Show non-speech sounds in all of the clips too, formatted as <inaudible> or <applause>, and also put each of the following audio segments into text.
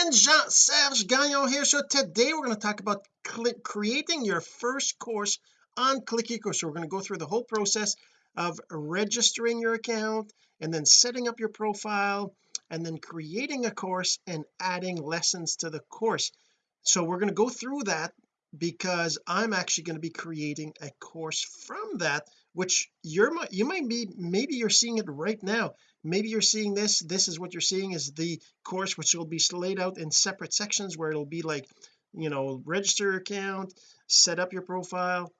friends Jean-Serge Gagnon here. So today we're going to talk about creating your first course on click ecourse so we're going to go through the whole process of registering your account and then setting up your profile and then creating a course and adding lessons to the course. So we're going to go through that because I'm actually going to be creating a course from that which you're you might be maybe you're seeing it right now. Maybe you're seeing this this is what you're seeing is the course which will be laid out in separate sections where it'll be like you know register your account set up your profile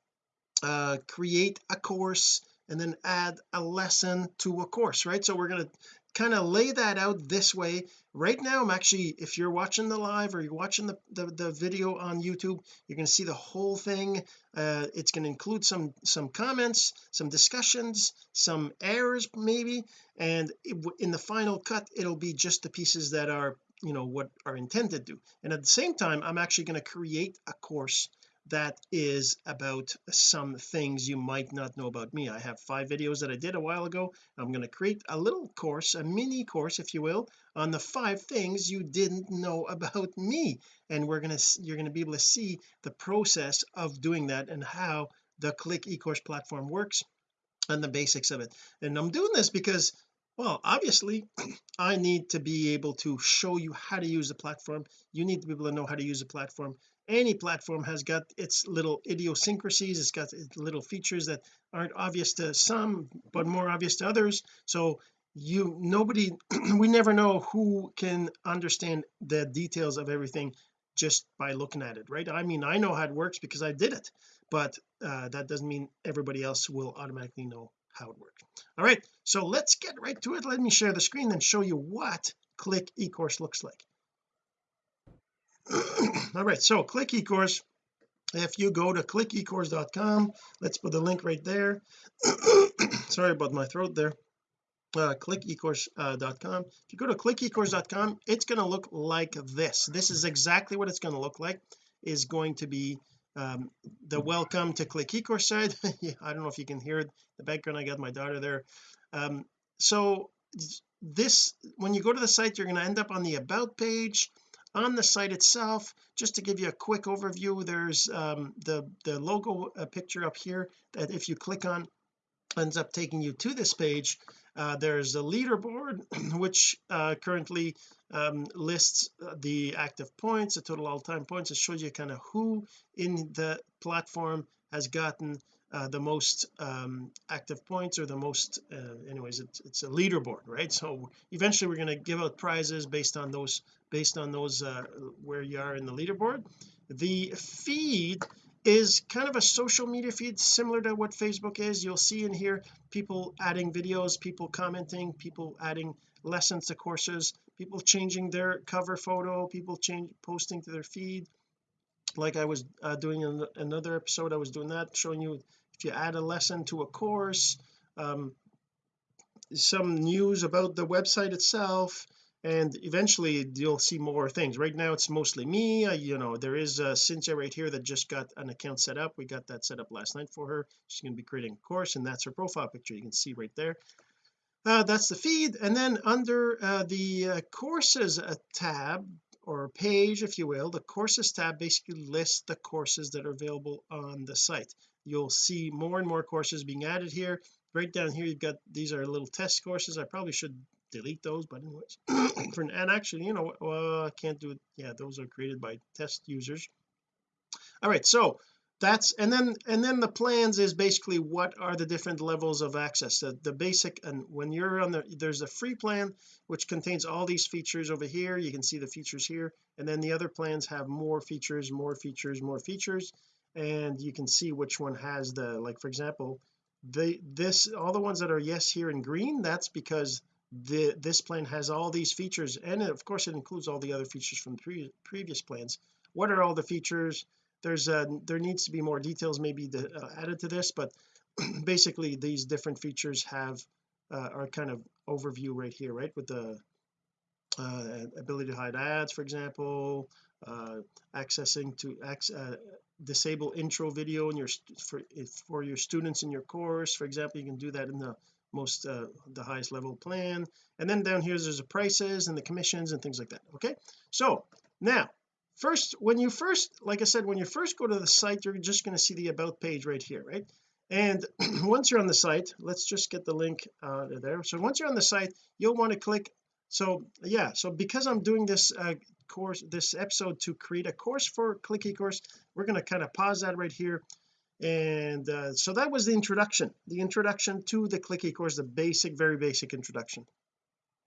uh create a course and then add a lesson to a course right? So we're going to kind of lay that out this way. Right now I'm actually if you're watching the live or you're watching the the, the video on YouTube you're going to see the whole thing. Uh, it's going to include some some comments some discussions some errors maybe and it, in the final cut it'll be just the pieces that are you know what are intended to and at the same time I'm actually going to create a course that is about some things you might not know about me. I have five videos that I did a while ago. I'm going to create a little course a mini course if you will on the five things you didn't know <laughs> about me. And we're going to you're going to be able to see the process of doing that and how the click ecourse platform works and the basics of it. And I'm doing this because well obviously <clears throat> I need to be able to show you how to use the platform. You need to be able to know how to use the platform any platform has got its little idiosyncrasies it's got little features that aren't obvious to some but more obvious to others. So you nobody <clears throat> we never know who can understand the details of everything just by looking at it right? I mean I know how it works because I did it but uh, that doesn't mean everybody else will automatically know how it works. All right so let's get right to it. Let me share the screen and show you what click ecourse looks like <clears throat> all right so click ecourse. If you go to clickecourse.com let's put the link right there. <clears throat> Sorry about my throat there. Uh, clickecourse.com uh, if you go to clickecourse.com it's going to look like this. This is exactly what it's going to look like is going to be um, the welcome to click ecourse side <laughs> I don't know if you can hear the background. I got my daughter there. Um, so this when you go to the site you're going to end up on the about page on the site itself just to give you a quick overview there's um, the the logo uh, picture up here that if you click on ends up taking you to this page. Uh, there's a leaderboard <clears throat> which uh, currently um, lists uh, the active points the total all-time points. It shows you kind of who in the platform has gotten uh, the most um, active points or the most uh, anyways it's, it's a leaderboard right? So eventually we're going to give out prizes based on those based on those uh, where you are in the leaderboard. The feed is kind of a social media feed similar to what Facebook is. You'll see in here people adding videos people commenting people adding lessons to courses people changing their cover photo people change posting to their feed like I was uh, doing in another episode I was doing that showing you if you add a lesson to a course um, some news about the website itself and eventually you'll see more things. Right now it's mostly me. You know there is uh, Cynthia right here that just got an account set up. We got that set up last night for her. She's going to be creating a course and that's her profile picture you can see right there. Uh, that's the feed. And then under uh, the uh, courses uh, tab or page if you will the courses tab basically lists the courses that are available on the site. You'll see more and more courses being added here. Right down here you've got these are little test courses. I probably should delete those but anyways <clears throat> for and actually you know well I can't do it. Yeah those are created by test users. All right so that's and then and then the plans is basically what are the different levels of access. The, the basic and when you're on the there's a free plan which contains all these features over here. You can see the features here. And then the other plans have more features more features more features. And you can see which one has the like for example the this all the ones that are yes here in green that's because the this plan has all these features. And of course it includes all the other features from pre previous plans. What are all the features there's a there needs to be more details maybe the, uh, added to this but <clears throat> basically these different features have uh, are kind of overview right here right? With the uh, ability to hide ads for example uh, accessing to uh, disable intro video in your for for your students in your course for example you can do that in the most uh, the highest level plan. And then down here there's the prices and the commissions and things like that okay? So now first when you first like I said when you first go to the site you're just going to see the about page right here right? And <clears throat> once you're on the site let's just get the link uh there. So once you're on the site you'll want to click so yeah so because I'm doing this uh course this episode to create a course for click ecourse we're going to kind of pause that right here. And uh, so that was the introduction the introduction to the click ecourse the basic very basic introduction.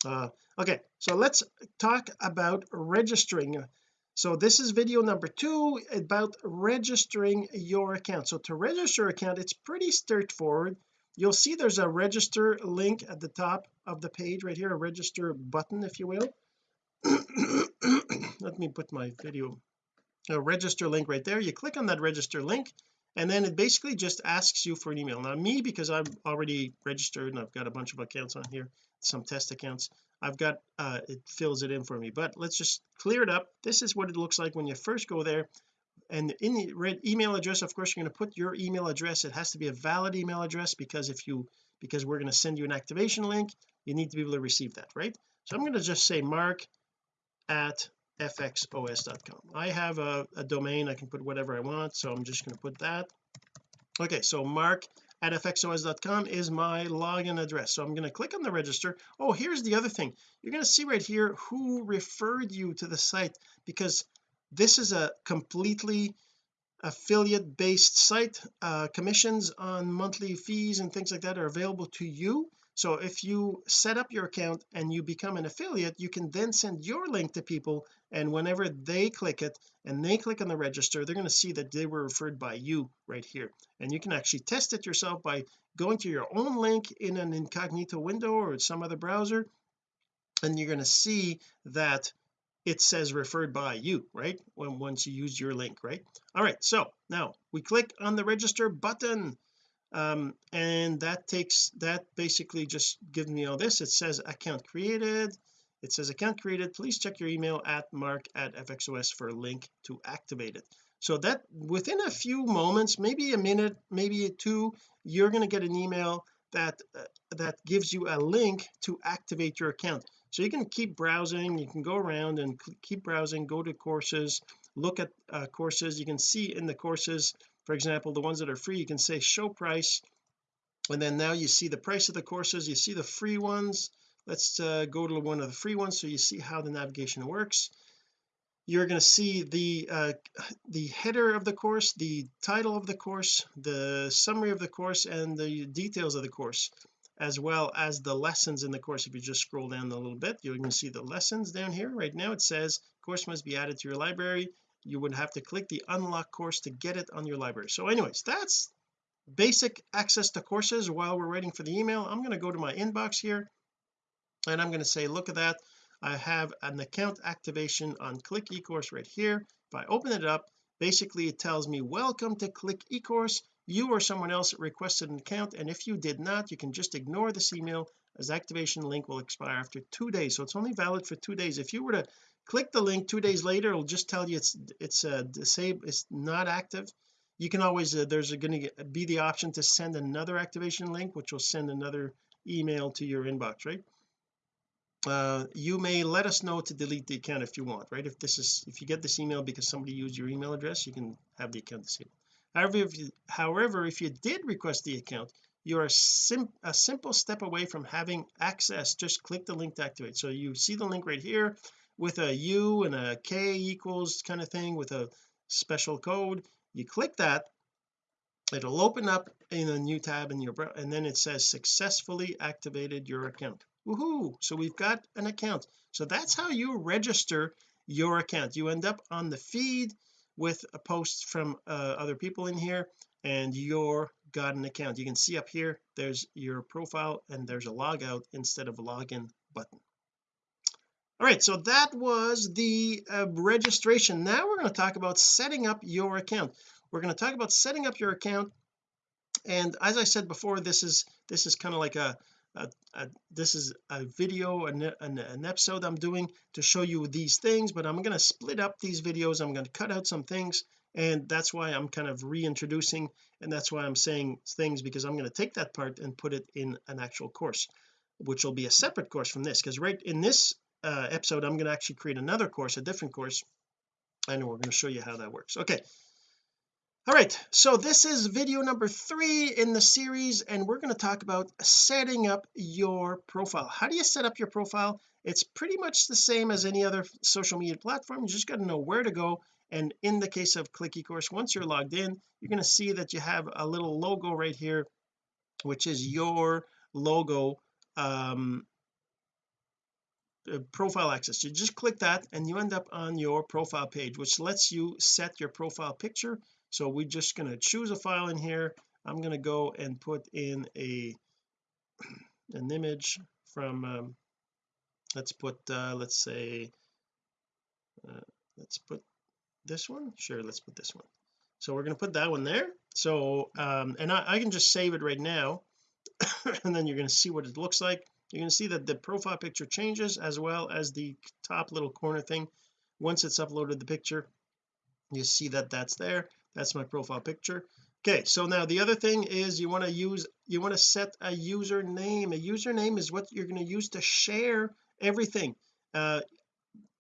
Uh, okay so let's talk about registering so this is video number two about registering your account. So to register account it's pretty straightforward. You'll see there's a register link at the top of the page right here a register button if you will. <coughs> Let me put my video a register link right there. You click on that register link and then it basically just asks you for an email. Now me because I'm already registered and I've got a bunch of accounts on here some test accounts. I've got uh it fills it in for me but let's just clear it up. This is what it looks like when you first go there. And in the red email address of course you're going to put your email address. It has to be a valid email address because if you because we're going to send you an activation link you need to be able to receive that right? So I'm going to just say mark at fxos.com I have a, a domain. I can put whatever I want so I'm just going to put that. Okay so mark at fxos.com is my login address. So I'm going to click on the register. Oh here's the other thing. You're going to see right here who referred you to the site because this is a completely affiliate based site. Uh, commissions on monthly fees and things like that are available to you so if you set up your account and you become an affiliate you can then send your link to people and whenever they click it and they click on the register they're going to see that they were referred by you right here. And you can actually test it yourself by going to your own link in an incognito window or some other browser and you're going to see that it says referred by you right when once you use your link right? All right so now we click on the register button um, and that takes that basically just gives me all this. It says account created. It says account created. Please check your email at mark at fxos for a link to activate it. So that within a few moments maybe a minute maybe two you're going to get an email that uh, that gives you a link to activate your account. So you can keep browsing you can go around and keep browsing go to courses look at uh, courses. You can see in the courses for example the ones that are free you can say show price. And then now you see the price of the courses you see the free ones. Let's uh, go to one of the free ones so you see how the navigation works. You're going to see the uh, the header of the course the title of the course the summary of the course and the details of the course as well as the lessons in the course. If you just scroll down a little bit you're going to see the lessons down here. Right now it says course must be added to your library you would have to click the unlock course to get it on your library. So anyways that's basic access to courses while we're waiting for the email. I'm going to go to my inbox here and I'm going to say look at that. I have an account activation on click ecourse right here. If I open it up basically it tells me welcome to click ecourse. You or someone else requested an account and if you did not you can just ignore this email as activation link will expire after two days so it's only valid for two days. If you were to click the link two days later it'll just tell you it's it's uh disabled it's not active. You can always uh, there's going to be the option to send another activation link which will send another email to your inbox right? Uh, you may let us know to delete the account if you want right? If this is if you get this email because somebody used your email address you can have the account disabled. However if you however if you did request the account you're a, sim a simple step away from having access just click the link to activate. So you see the link right here with a U and a K equals kind of thing with a special code. You click that it'll open up in a new tab in your and then it says successfully activated your account. Woohoo! So we've got an account. So that's how you register your account. You end up on the feed with a post from uh, other people in here and you're got an account. You can see up here there's your profile and there's a logout instead of a login button. All right so that was the uh, registration. Now we're going to talk about setting up your account. We're going to talk about setting up your account and as I said before this is this is kind of like a, a, a, this is a video an, an, an episode I'm doing to show you these things but I'm going to split up these videos. I'm going to cut out some things and that's why I'm kind of reintroducing and that's why I'm saying things because I'm going to take that part and put it in an actual course which will be a separate course from this because right in this uh, episode I'm going to actually create another course a different course. And we're going to show you how that works. Okay. All right. So this is video number three in the series and we're going to talk about setting up your profile. How do you set up your profile? It's pretty much the same as any other social media platform. You just got to know where to go and in the case of click ecourse once you're logged in you're going to see that you have a little logo right here which is your logo um uh, profile access. You just click that and you end up on your profile page which lets you set your profile picture. So we're just going to choose a file in here. I'm going to go and put in a <clears throat> an image from um, let's put uh, let's say uh, let's put this one? Sure let's put this one. So we're going to put that one there. So um and I, I can just save it right now <coughs> and then you're going to see what it looks like. You're going to see that the profile picture changes as well as the top little corner thing. Once it's uploaded the picture you see that that's there. That's my profile picture. Okay so now the other thing is you want to use you want to set a username. A username is what you're going to use to share everything. Uh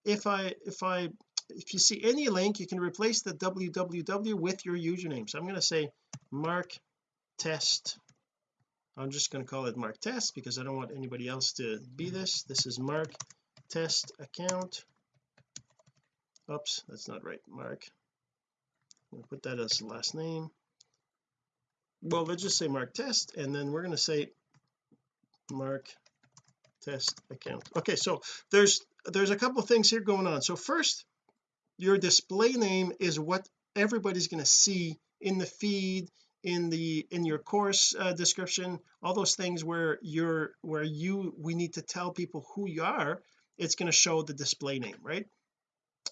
if I if I if you see any link you can replace the www with your username. So I'm going to say mark test. I'm just going to call it mark test because I don't want anybody else to be this. This is mark test account. Oops that's not right. Mark. I'm going to put that as the last name. Well let's just say mark test and then we're going to say mark test account. Okay so there's there's a couple things here going on. So first your display name is what everybody's going to see in the feed in the in your course uh, description all those things where you're where you we need to tell people who you are it's going to show the display name right?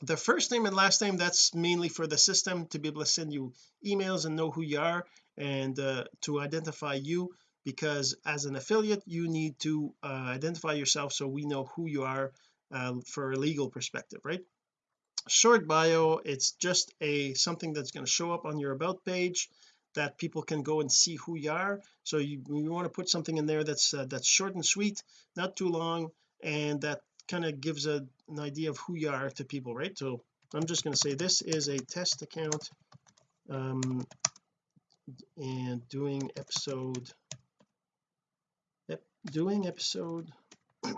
The first name and last name that's mainly for the system to be able to send you emails and know who you are and uh, to identify you because as an affiliate you need to uh, identify yourself so we know who you are uh, for a legal perspective right short bio it's just a something that's going to show up on your about page that people can go and see who you are. So you, you want to put something in there that's uh, that's short and sweet not too long and that kind of gives a, an idea of who you are to people right? So I'm just going to say this is a test account um and doing episode doing episode <clears throat>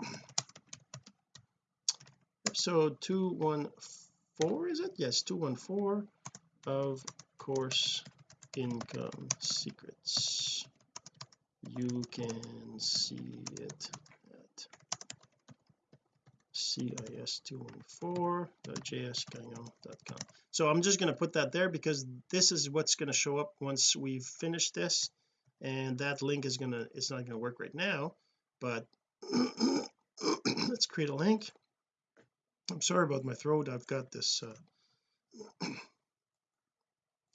episode 214 is it? Yes 214 of course income secrets. You can see it at cis214.jsgagnon.com so I'm just going to put that there because this is what's going to show up once we've finished this and that link is gonna it's not going to work right now but <clears throat> let's create a link I'm sorry about my throat. I've got this uh,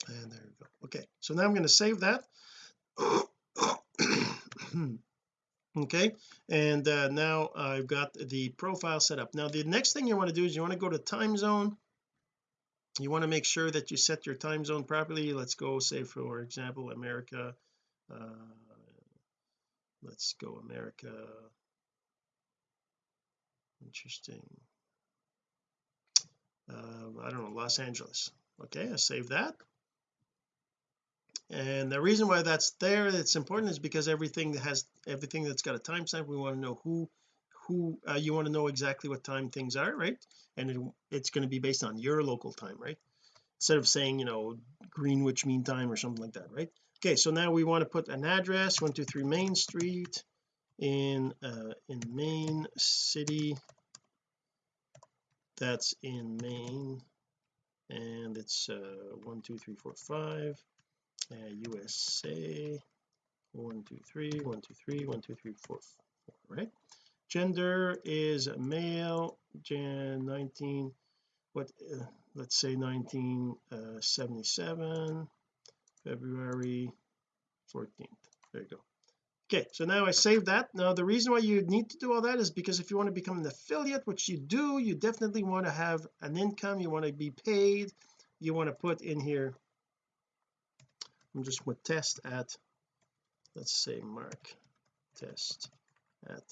and there we go. Okay so now I'm going to save that. <coughs> Okay and uh, now I've got the profile set up. Now the next thing you want to do is you want to go to time zone. You want to make sure that you set your time zone properly. Let's go say for example America uh, let's go America. Interesting uh, I don't know Los Angeles. Okay I save that. And the reason why that's there it's important is because everything has everything that's got a timestamp we want to know who who uh, you want to know exactly what time things are right? And it, it's going to be based on your local time right? Instead of saying you know Greenwich Mean Time or something like that right? Okay so now we want to put an address 123 Main Street in uh in Main City that's in Maine and it's uh one two three four five. Uh, USA one two three one two three one two three four four right? Gender is male Jan 19 what uh, let's say 1977 uh, February 14th there you go okay so now I saved that. Now the reason why you need to do all that is because if you want to become an affiliate which you do you definitely want to have an income you want to be paid. You want to put in here I'm just going to test at let's say mark test at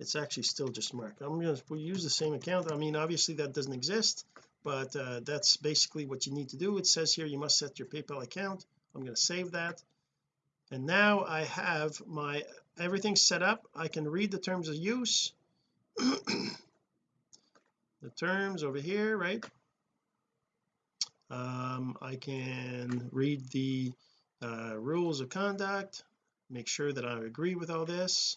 it's actually still just mark. I'm going to use the same account. I mean obviously that doesn't exist but uh, that's basically what you need to do. It says here you must set your PayPal account. I'm going to save that and now I have my everything set up. I can read the terms of use. <clears throat> The terms over here right? Um, I can read the uh, rules of conduct make sure that I agree with all this.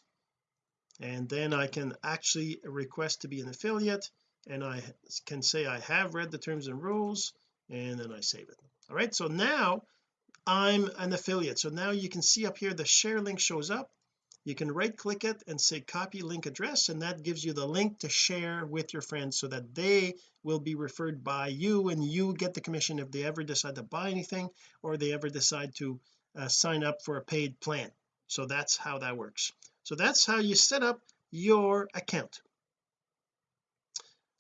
And then I can actually request to be an affiliate and I can say I have read the terms and rules and then I save it. All right so now I'm an affiliate. So now you can see up here the share link shows up. You can right click it and say copy link address and that gives you the link to share with your friends so that they will be referred by you and you get the commission if they ever decide to buy anything or they ever decide to uh, sign up for a paid plan. So that's how that works. So that's how you set up your account.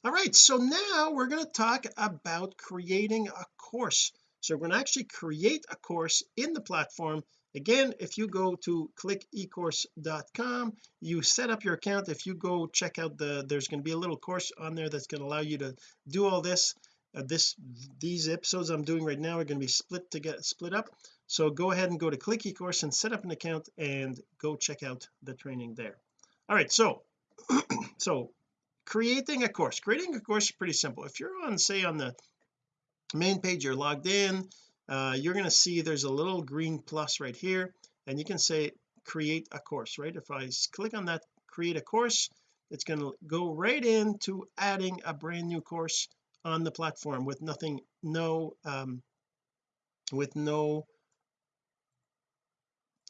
All right so now we're going to talk about creating a course so we're going to actually create a course in the platform. Again if you go to clickecourse.com you set up your account. If you go check out the there's going to be a little course on there that's going to allow you to do all this. Uh, this these episodes I'm doing right now are going to be split to get split up. So go ahead and go to click ecourse and set up an account and go check out the training there. All right so <clears throat> so creating a course. Creating a course is pretty simple. If you're on say on the main page you're logged in uh, you're going to see there's a little green plus right here and you can say create a course right? If I click on that create a course it's going to go right into adding a brand new course on the platform with nothing no um with no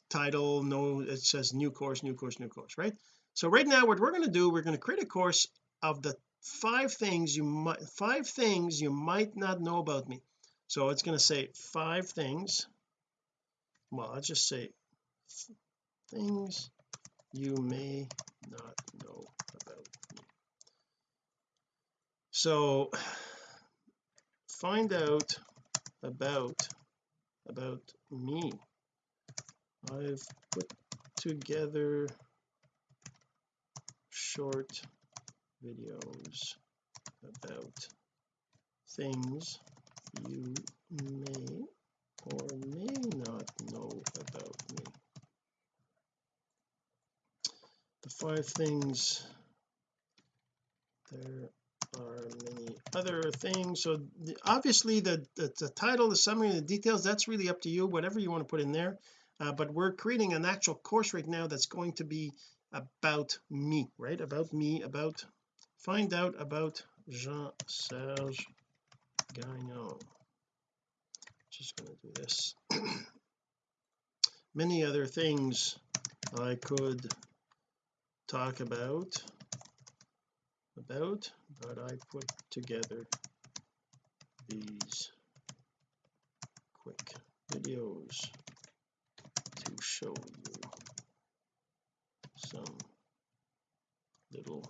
title no it says new course new course new course right? So right now what we're going to do we're going to create a course of the five things you might five things you might not know about me. So it's going to say five things. Well I'll just say things you may not know about me. So find out about about me. I've put together short videos about things you may or may not know about me. The five things there are many other things. So the, obviously the, the, the title the summary the details that's really up to you whatever you want to put in there. Uh, but we're creating an actual course right now that's going to be about me right? About me about find out about Jean-Serge Gagnon. Just going to do this. <clears throat> Many other things I could talk about about but I put together these quick videos to show you some little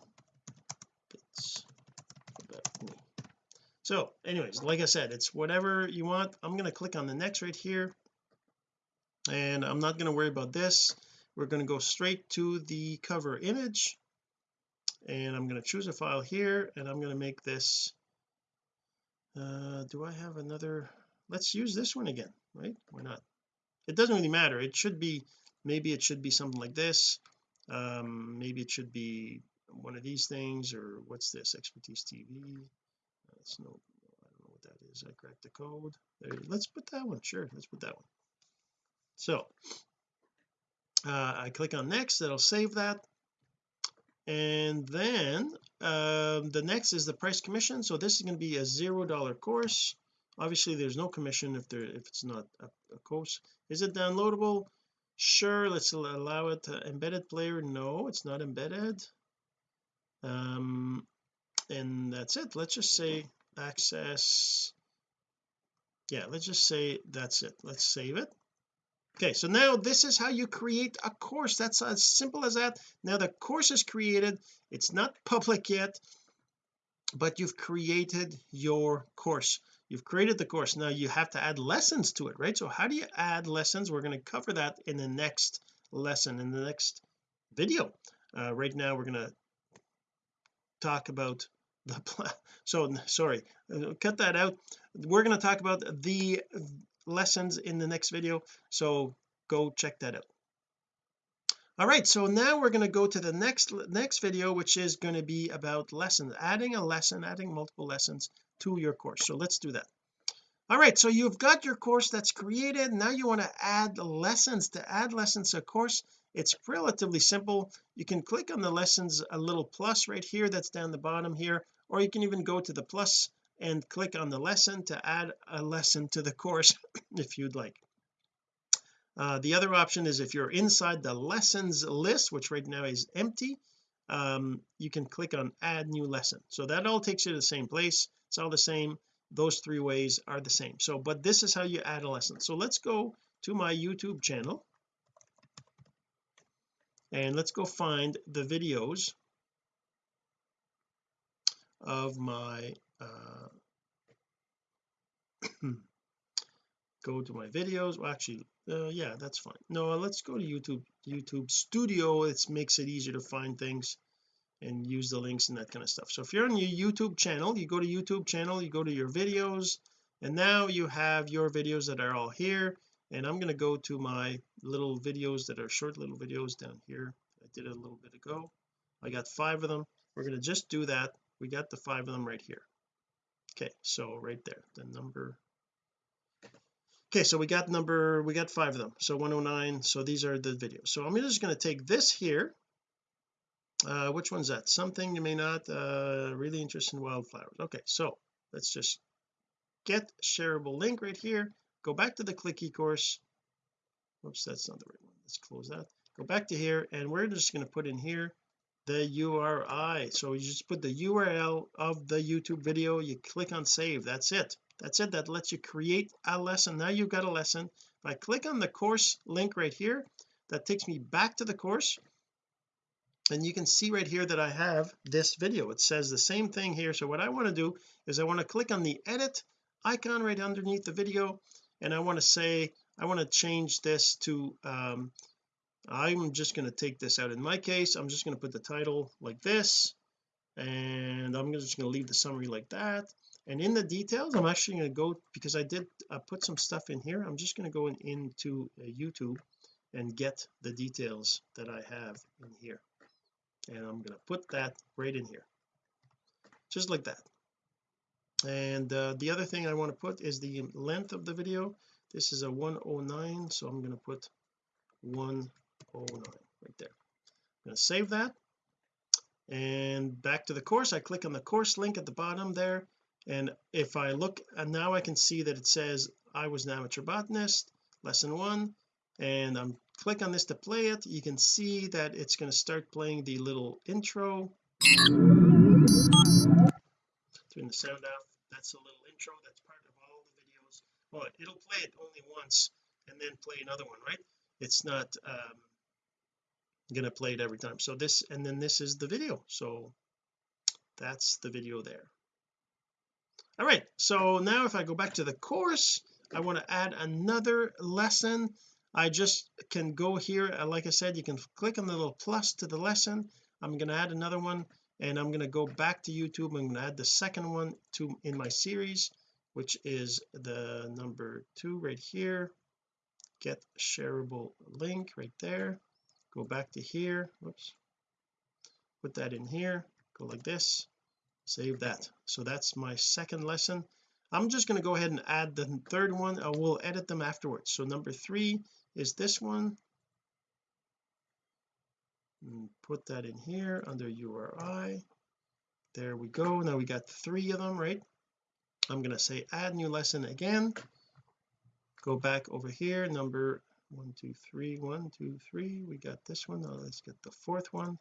so anyways like I said it's whatever you want. I'm going to click on the next right here and I'm not going to worry about this. We're going to go straight to the cover image and I'm going to choose a file here and I'm going to make this uh do I have another let's use this one again right? Why not? It doesn't really matter. It should be maybe it should be something like this. Um maybe it should be one of these things or what's this expertise TV that's no I don't know what that is. I cracked the code. There let's put that one. Sure let's put that one. So uh, I click on next. That'll save that. And then um, the next is the price commission. So this is going to be a zero dollar course. Obviously there's no commission if there if it's not a, a course. Is it downloadable? Sure let's allow it to embedded player no it's not embedded um and that's it. Let's just say access yeah let's just say that's it. Let's save it. Okay so now this is how you create a course. That's as simple as that. Now the course is created. It's not public yet but you've created your course. You've created the course. Now you have to add lessons to it right? So how do you add lessons? We're going to cover that in the next lesson in the next video. Uh, right now we're going to talk about the <laughs> so sorry uh, cut that out. We're going to talk about the lessons in the next video so go check that out. All right so now we're going to go to the next next video which is going to be about lessons adding a lesson adding multiple lessons to your course. So let's do that. All right so you've got your course that's created. Now you want to add lessons. To add lessons to a course it's relatively simple. You can click on the lessons a little plus right here that's down the bottom here or you can even go to the plus and click on the lesson to add a lesson to the course <laughs> if you'd like. Uh, the other option is if you're inside the lessons list which right now is empty um, you can click on add new lesson. So that all takes you to the same place. It's all the same. Those three ways are the same. So but this is how you add a lesson. So let's go to my YouTube channel and let's go find the videos of my uh <clears throat> go to my videos. Well actually uh, yeah that's fine. No let's go to YouTube YouTube studio. It makes it easier to find things and use the links and that kind of stuff. So if you're on your YouTube channel you go to YouTube channel you go to your videos and now you have your videos that are all here and I'm going to go to my little videos that are short little videos down here. I did it a little bit ago. I got five of them. We're going to just do that. We got the five of them right here. Okay so right there the number. Okay so we got number we got five of them. So 109 so these are the videos. So I'm just going to take this here. Uh which one's that? Something you may not uh really interested in wildflowers. Okay so let's just get shareable link right here. Go back to the click eCourse oops that's not the right one. Let's close that. Go back to here and we're just going to put in here the URI so you just put the URL of the YouTube video you click on save that's it. That's it that lets you create a lesson. Now you've got a lesson. If I click on the course link right here that takes me back to the course and you can see right here that I have this video. It says the same thing here. So what I want to do is I want to click on the edit icon right underneath the video and I want to say I want to change this to um I'm just going to take this out. In my case I'm just going to put the title like this and I'm just going to leave the summary like that. And in the details I'm actually going to go because I did uh, put some stuff in here I'm just going to go in, into uh, YouTube and get the details that I have in here. And I'm going to put that right in here. Just like that. And uh, the other thing I want to put is the length of the video this is a 109 so I'm going to put 109 right there. I'm going to save that. And back to the course. I click on the course link at the bottom there. And if I look and now I can see that it says I was an amateur botanist lesson one and I'm click on this to play it you can see that it's going to start playing the little intro. Turn the sound off. That's a little intro that's part it'll play it only once and then play another one right? It's not um gonna play it every time. So this and then this is the video. So that's the video there. All right. So now if I go back to the course I want to add another lesson. I just can go here. Uh, like I said you can click on the little plus to the lesson. I'm going to add another one and I'm going to go back to YouTube. I'm going to add the second one to in my series which is the number two right here. Get shareable link right there. Go back to here. Whoops. Put that in here. Go like this. Save that. So that's my second lesson. I'm just going to go ahead and add the third one. I will edit them afterwards. So number three is this one. And put that in here under URI there we go. Now we got three of them right I'm going to say add new lesson again. Go back over here number one two three one two three. We got this one. Now let's get the fourth one.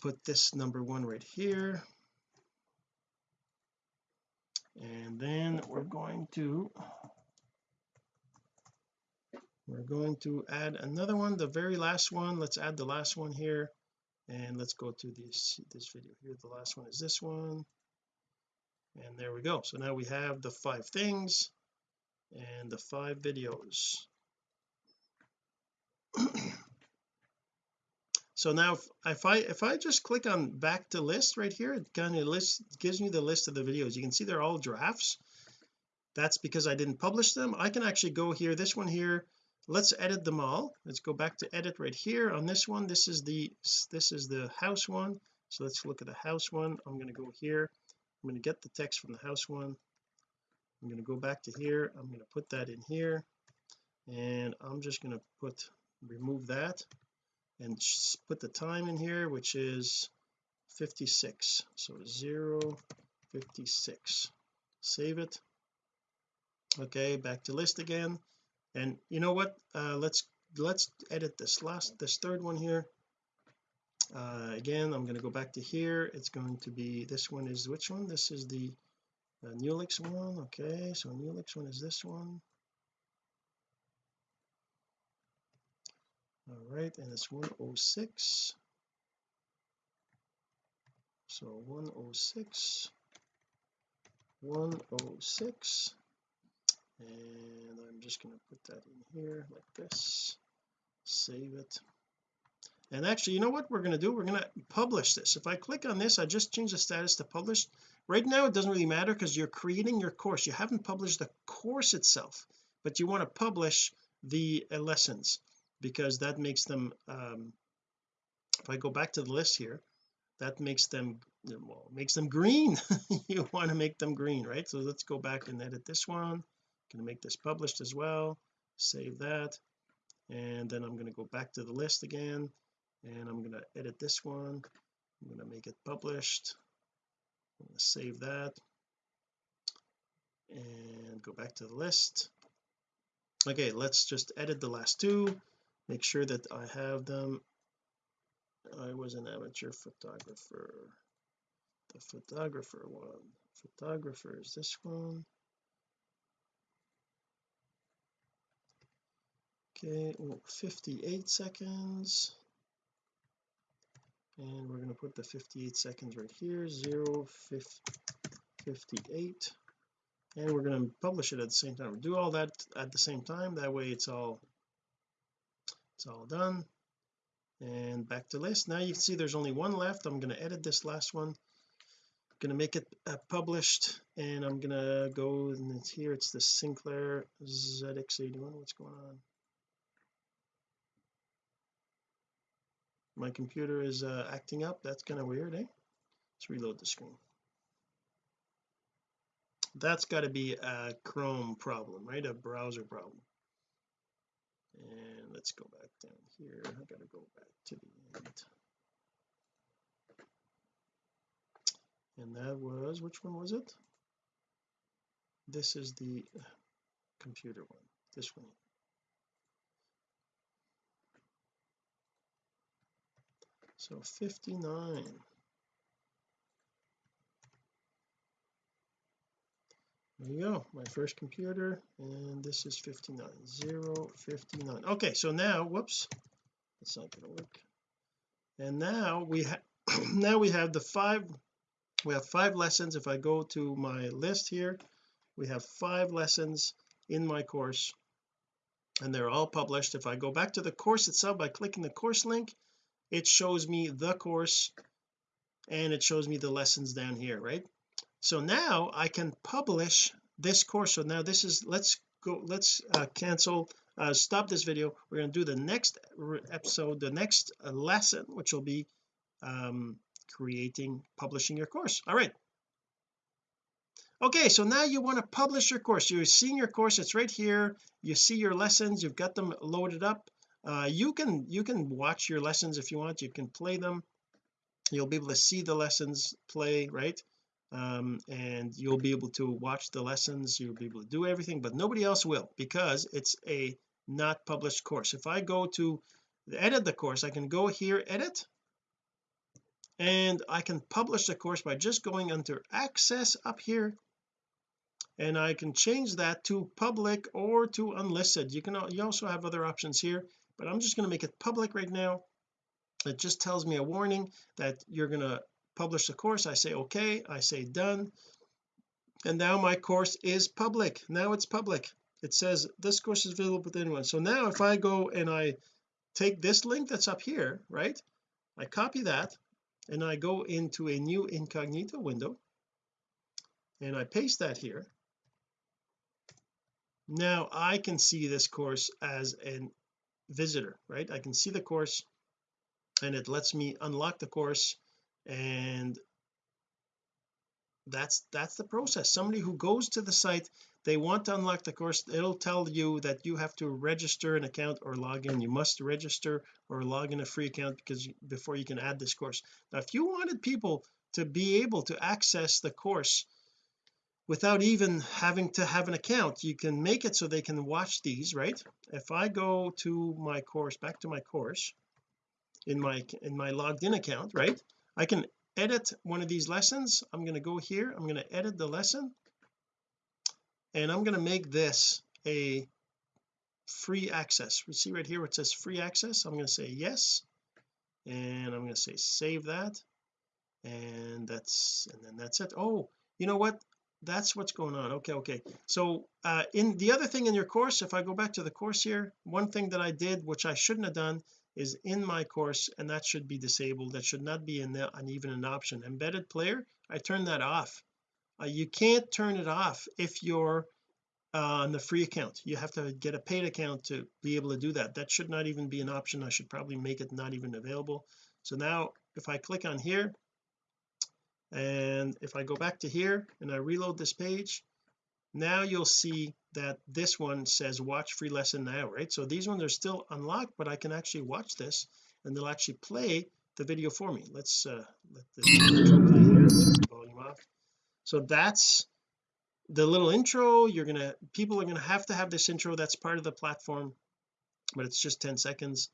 Put this number one right here. And then we're going to we're going to add another one the very last one. Let's add the last one here. And let's go to this this video here. The last one is this one and there we go. So now we have the five things and the five videos. <clears throat> So now if, if I if I just click on back to list right here it kind of lists gives me the list of the videos. You can see they're all drafts. That's because I didn't publish them. I can actually go here this one here. Let's edit them all. Let's go back to edit right here. On this one this is the this is the house one. So let's look at the house one. I'm going to go here I'm going to get the text from the house one. I'm going to go back to here. I'm going to put that in here. And I'm just going to put remove that and put the time in here which is 56 so 0 56 save it. Okay back to list again. And you know what? Uh, let's let's edit this last this third one here uh, again I'm going to go back to here. It's going to be this one is which one? This is the uh, Newlix one okay so Newlix one is this one. All right and it's 106 so 106 106 and I'm just going to put that in here like this. Save it and actually you know what we're going to do? We're going to publish this. If I click on this I just change the status to published. Right now it doesn't really matter because you're creating your course. You haven't published the course itself but you want to publish the uh, lessons because that makes them um if I go back to the list here that makes them well makes them green. <laughs> You want to make them green right? So let's go back and edit this one. Going to make this published as well. Save that. And then I'm going to go back to the list again and I'm going to edit this one. I'm going to make it published. I'm going to save that. And go back to the list. Okay let's just edit the last two. Make sure that I have them. I was an amateur photographer. The photographer one. Photographer is this one. Okay 58 seconds and we're going to put the 58 seconds right here 0 58 and we're going to publish it at the same time. Do all that at the same time that way it's all it's all done. And back to list. Now you can see there's only one left. I'm going to edit this last one. I'm going to make it uh, published and I'm going to go and it's here. It's the Sinclair ZX81 what's going on my computer is uh, acting up. That's kind of weird eh? Let's reload the screen. That's got to be a Chrome problem right? A browser problem. And let's go back down here. I gotta go back to the end. And that was which one was it? This is the computer one. This one so 59 there you go my first computer and this is 59 0 59 okay so now whoops that's not going to work. And now we have <clears throat> now we have the five we have five lessons. If I go to my list here we have five lessons in my course and they're all published. If I go back to the course itself by clicking the course link it shows me the course and it shows me the lessons down here right? So now I can publish this course. So now this is let's go let's uh, cancel uh, stop this video. We're going to do the next episode the next uh, lesson which will be um creating publishing your course. All right. Okay so now you want to publish your course. You're seeing your course. It's right here. You see your lessons. You've got them loaded up uh, you can you can watch your lessons if you want. You can play them. You'll be able to see the lessons play right? Um, and you'll be able to watch the lessons. You'll be able to do everything but nobody else will because it's a not published course. If I go to edit the course I can go here edit and I can publish the course by just going under access up here. And I can change that to public or to unlisted. You can you also have other options here but I'm just going to make it public right now. It just tells me a warning that you're going to publish the course. I say okay. I say done. And now my course is public. Now it's public. It says this course is available with anyone. So now if I go and I take this link that's up here right? I copy that and I go into a new incognito window and I paste that here. Now I can see this course as a visitor right? I can see the course and it lets me unlock the course and that's that's the process. Somebody who goes to the site they want to unlock the course it'll tell you that you have to register an account or log in. You must register or log in a free account because before you can add this course. Now if you wanted people to be able to access the course without even having to have an account you can make it so they can watch these right? If I go to my course back to my course in my in my logged in account right? I can edit one of these lessons. I'm going to go here. I'm going to edit the lesson. And I'm going to make this a free access. We see right here where it says free access? I'm going to say yes. And I'm going to say save that. And that's and then that's it. Oh you know what that's what's going on. Okay okay. So uh in the other thing in your course if I go back to the course here one thing that I did which I shouldn't have done is in my course and that should be disabled. That should not be in there an even an option. Embedded player I turned that off. Uh, you can't turn it off if you're uh, on the free account. You have to get a paid account to be able to do that. That should not even be an option. I should probably make it not even available. So now if I click on here and if I go back to here and I reload this page now you'll see that this one says watch free lesson now right? So these ones are still unlocked but I can actually watch this and they'll actually play the video for me. Let's uh let this volume off. So that's the little intro. You're gonna people are gonna have to have this intro. That's part of the platform but it's just 10 seconds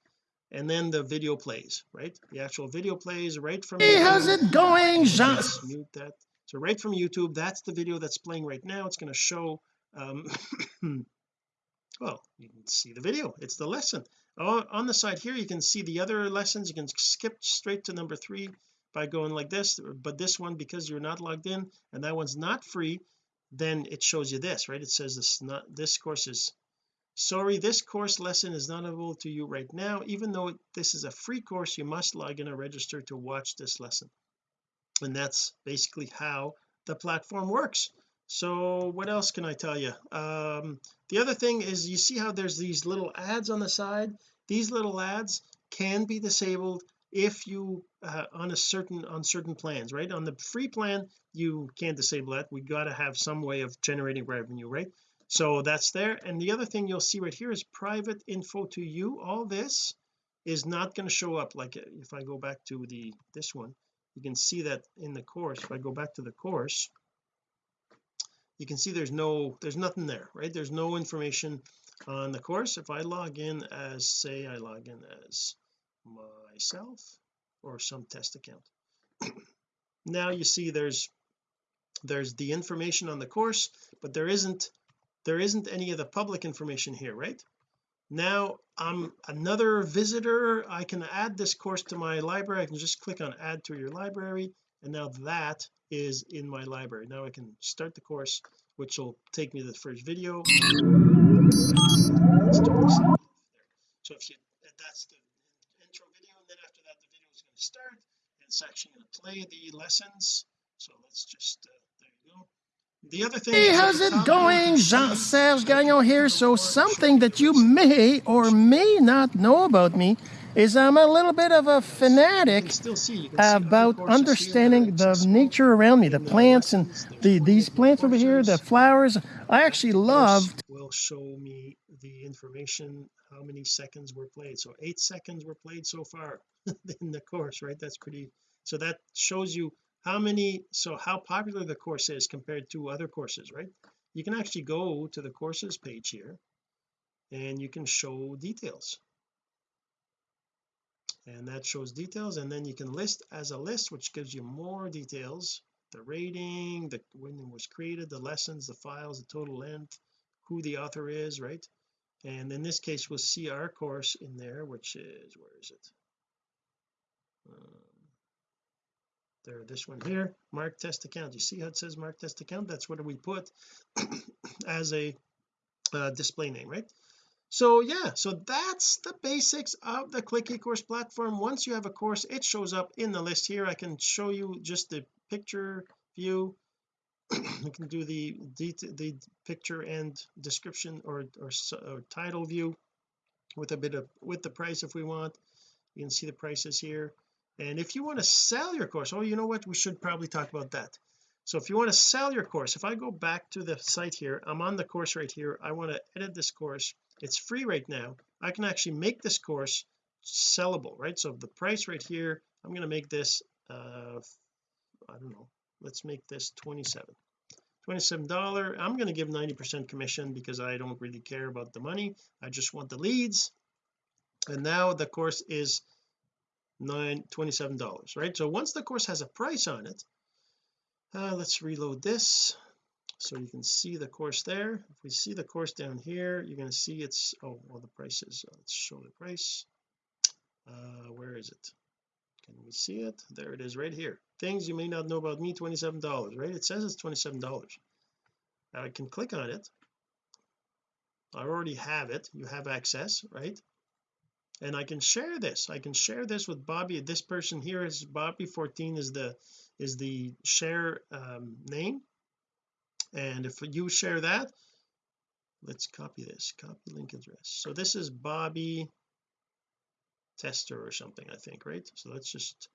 and then the video plays right? The actual video plays right from hey how's it going Jean? mute that. So right from YouTube that's the video that's playing right now. It's going to show um <coughs> well you can see the video. It's the lesson. Oh, on the side here you can see the other lessons. You can skip straight to number three by going like this but this one because you're not logged in and that one's not free then it shows you this right? It says this not this course is sorry this course lesson is not available to you right now. Even though this is a free course you must log in or register to watch this lesson. And that's basically how the platform works. So what else can I tell you? Um the other thing is you see how there's these little ads on the side? These little ads can be disabled if you uh, on a certain on certain plans right? On the free plan you can't disable that. We got to have some way of generating revenue right so that's there. And the other thing you'll see right here is private info to you. All this is not going to show up like uh, if I go back to the this one you can see that in the course. If I go back to the course you can see there's no there's nothing there right? There's no information on the course. If I log in as say I log in as myself or some test account <clears throat> now you see there's there's the information on the course but there isn't there isn't any of the public information here right? Now I'm another visitor. I can add this course to my library. I can just click on add to your library and now that is in my library. Now I can start the course which will take me to the first video. So if you that's the intro video and then after that the video is going to start and it's actually going to play the lessons. So let's just uh, the other thing Hey, how's it going? Jean-Serge Gagnon here. So something that you may or may not know about me is I'm a little bit of a fanatic about understanding the nature around me, the uh, plants and the these plants over here, the flowers. I actually love. will show me the information how many seconds were played so eight seconds were played so far <laughs> in the course right that's pretty so that shows you how many so how popular the course is compared to other courses right? You can actually go to the courses page here and you can show details. And that shows details and then you can list as a list which gives you more details. The rating the when it was created the lessons the files the total length who the author is right? And in this case we'll see our course in there which is where is it? Um, there this one here mark test account. You see how it says mark test account? That's what we put <clears throat> as a uh, display name right? So yeah so that's the basics of the click ecourse platform. Once you have a course it shows up in the list here. I can show you just the picture view. <clears throat> You can do the the, the picture and description or, or, or title view with a bit of with the price if we want. You can see the prices here and if you want to sell your course oh you know what? We should probably talk about that. So if you want to sell your course if I go back to the site here I'm on the course right here. I want to edit this course. It's free right now. I can actually make this course sellable right? So the price right here I'm going to make this uh I don't know. Let's make this 27 $27 I'm going to give 90 percent commission because I don't really care about the money. I just want the leads. And now the course is nine $27 right? So once the course has a price on it uh, let's reload this so you can see the course there. If we see the course down here you're going to see it's oh well the price is uh, let's show the price. Uh where is it? Can we see it? There it is right here. Things you may not know about me $27 right? It says it's $27 now I can click on it. I already have it. You have access right and I can share this I can share this with Bobby. This person here is Bobby 14 is the is the share um, name. And if you share that let's copy this copy link address. So this is Bobby tester or something I think right? So let's just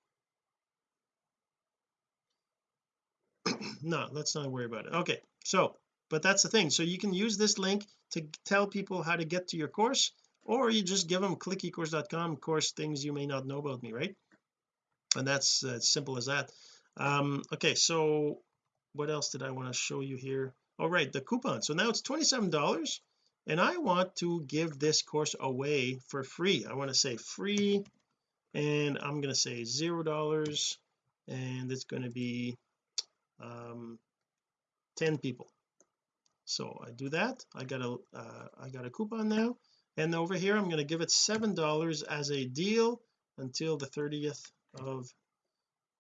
<clears throat> no let's not worry about it. Okay so but that's the thing. So you can use this link to tell people how to get to your course or you just give them clickecourse.com course things you may not know about me right? And that's uh, as simple as that. Um okay so what else did I want to show you here? All right the coupon. So now it's $27 and I want to give this course away for free. I want to say free and I'm going to say zero dollars and it's going to be um 10 people. So I do that. I got a uh, I got a coupon now and over here I'm going to give it seven dollars as a deal until the 30th of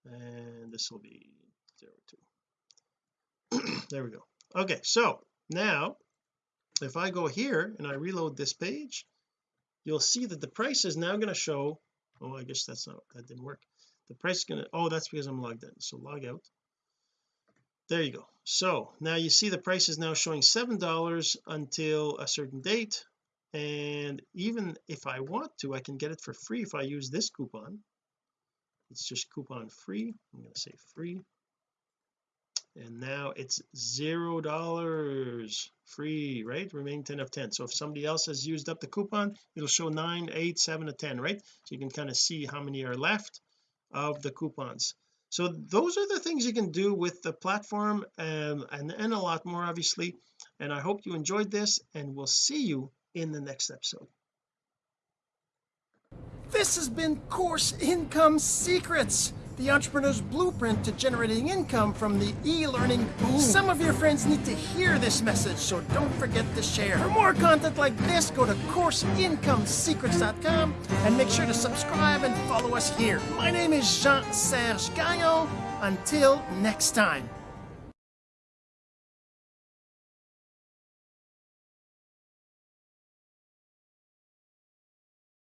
and this will be zero two. <clears throat> There we go. Okay so now if I go here and I reload this page you'll see that the price is now going to show oh I guess that's not that didn't work. The price is going to oh that's because I'm logged in so log out. There you go. So now you see the price is now showing seven dollars until a certain date and even if I want to I can get it for free if I use this coupon. It's just coupon free. I'm going to say free. And now it's zero dollars free right? Remain 10 of 10 so if somebody else has used up the coupon it'll show 9 8 7 of 10 right? So you can kind of see how many are left of the coupons. So those are the things you can do with the platform um, and and a lot more obviously. And I hope you enjoyed this and we'll see you in the next episode this has been Course Income Secrets, the entrepreneur's blueprint to generating income from the e-learning boom. Some of your friends need to hear this message, so don't forget to share. For more content like this, go to CourseIncomeSecrets.com and make sure to subscribe and follow us here. My name is Jean-Serge Gagnon. Until next time.